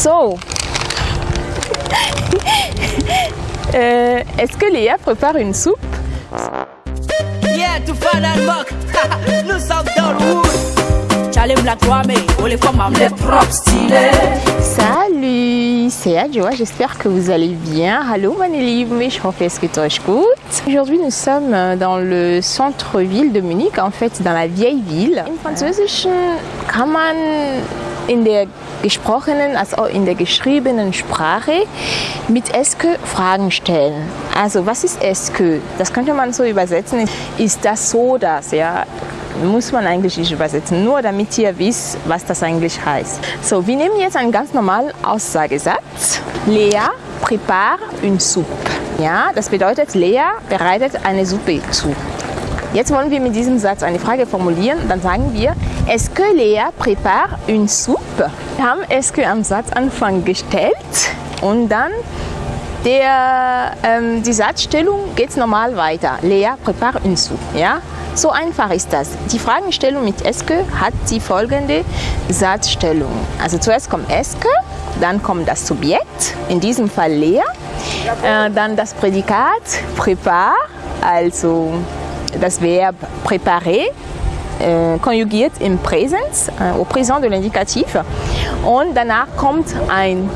So. Euh, Est-ce que Léa prépare une soupe? Yeah, tout fan and mock. Nous sommes dans le wood. Charlie Black Wame, on les femmes les propres stylés. Salut, c'est Adjoa, j'espère que vous allez bien. Hallo meine Lieben, ich hoffe es geht euch gut. Aujourd'hui nous sommes dans le centre-ville de Munich, en fait dans la vieille ville. Im Französischen kann man in der gesprochenen als auch in der geschriebenen Sprache mit Eske Fragen stellen. Also was ist Eske? Das könnte man so übersetzen. Ist das so das? Ja, muss man eigentlich nicht übersetzen, nur damit ihr wisst, was das eigentlich heißt. So, wir nehmen jetzt einen ganz normalen Aussagesatz. Lea prépare une soupe. Ja, das bedeutet, Lea bereitet eine Suppe zu. Jetzt wollen wir mit diesem Satz eine Frage formulieren. Dann sagen wir, est-ce que Lea prépare une soupe? Wir haben que am Satzanfang gestellt und dann der, ähm, die Satzstellung geht normal weiter. Lea prépare une soupe. Ja? So einfach ist das. Die Fragestellung mit que hat die folgende Satzstellung. Also zuerst kommt que, dann kommt das Subjekt, in diesem Fall Lea, äh, dann das Prädikat prépare, also das Verb préparer, konjugiert im Präsens, äh, au présent de l'indicatif. Und danach kommt ein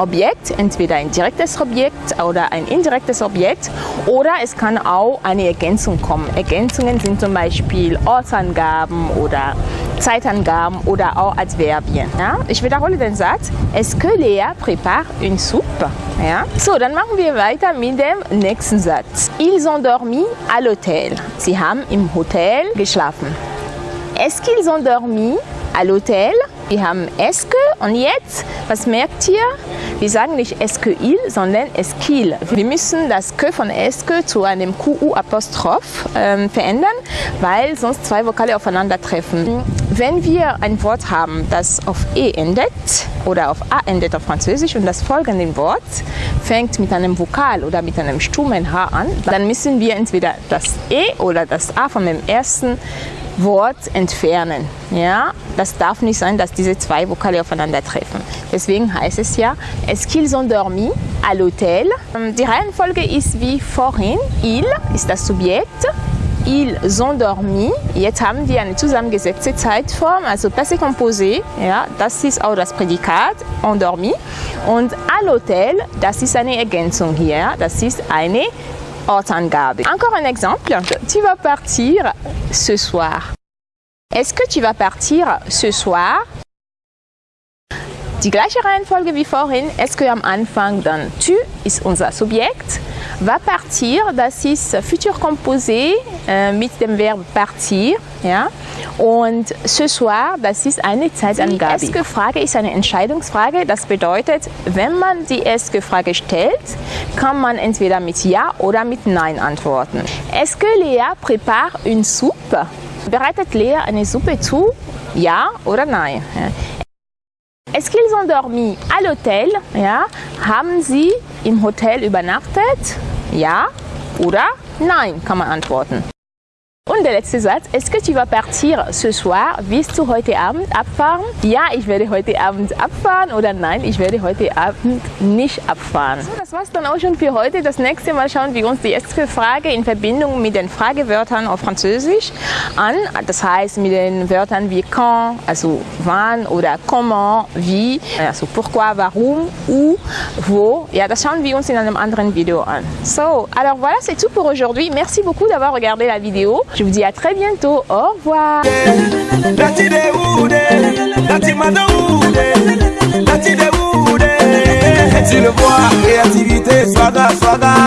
Objekt, entweder ein direktes Objekt oder ein indirektes Objekt oder es kann auch eine Ergänzung kommen. Ergänzungen sind zum Beispiel Ortsangaben oder Zeitangaben oder auch Adverbien. Ja? Ich wiederhole den Satz. Est-ce que Léa prépare une soupe? Ja? So, dann machen wir weiter mit dem nächsten Satz. Ils ont dormi à l'hôtel. Sie haben im Hotel geschlafen. Est-ce qu'ils ont dormi à l'hôtel? Wir haben est-ce que und jetzt, was merkt ihr? Wir sagen nicht est-ce que sondern est-ce qu'il. Wir müssen das que von est-ce que zu einem QU-Apostroph ähm, verändern, weil sonst zwei Vokale aufeinandertreffen. Wenn wir ein Wort haben, das auf e endet oder auf a endet auf Französisch und das folgende Wort fängt mit einem Vokal oder mit einem stummen H an, dann müssen wir entweder das e oder das a von dem ersten Wort entfernen. Ja, das darf nicht sein, dass diese zwei Vokale aufeinandertreffen. Deswegen heißt es ja, est-ce qu'ils ont dormi à l'hôtel? Die Reihenfolge ist wie vorhin. Il ist das Subjekt. Ils ont dormi. Jetzt haben wir eine zusammengesetzte Zeitform, also passé composé. Ja, das ist auch das Prädikat, endormi. Und à l'hôtel, das ist eine Ergänzung hier. Das ist eine Encore un exemple. Tu vas partir ce soir. Est-ce que tu vas partir ce soir? Die gleiche Reihenfolge wie vorhin. Est-ce que am Anfang dann tu ist unser Subjekt. Va partir, das ist Futur composé äh, mit dem Verb partir. Ja? Und ce soir, das ist eine Zeitangabe. Die Est-ce-Frage ist eine Entscheidungsfrage. Das bedeutet, wenn man die Est-Frage stellt, kann man entweder mit Ja oder mit Nein antworten. Est-ce que Léa prépare une soupe? Bereitet Lea eine Suppe zu? Ja oder nein? Est-ce qu'ils ont dormi à l'hôtel? Ja. Haben sie im Hotel übernachtet? Ja oder nein, kann man antworten. Und der letzte Satz, est-ce que tu vas partir ce soir? Willst du heute Abend abfahren? Ja, ich werde heute Abend abfahren oder nein, ich werde heute Abend nicht abfahren. So, das war's dann auch schon für heute. Das nächste Mal schauen wir uns die erste Frage in Verbindung mit den Fragewörtern auf Französisch an. Das heißt mit den Wörtern wie quand, also wann oder comment, wie, also pourquoi, warum, où, wo. Ja, das schauen wir uns in einem anderen Video an. So, alors voilà, c'est tout pour aujourd'hui. Merci beaucoup d'avoir regardé la vidéo. Je vous dis à très bientôt. Au revoir.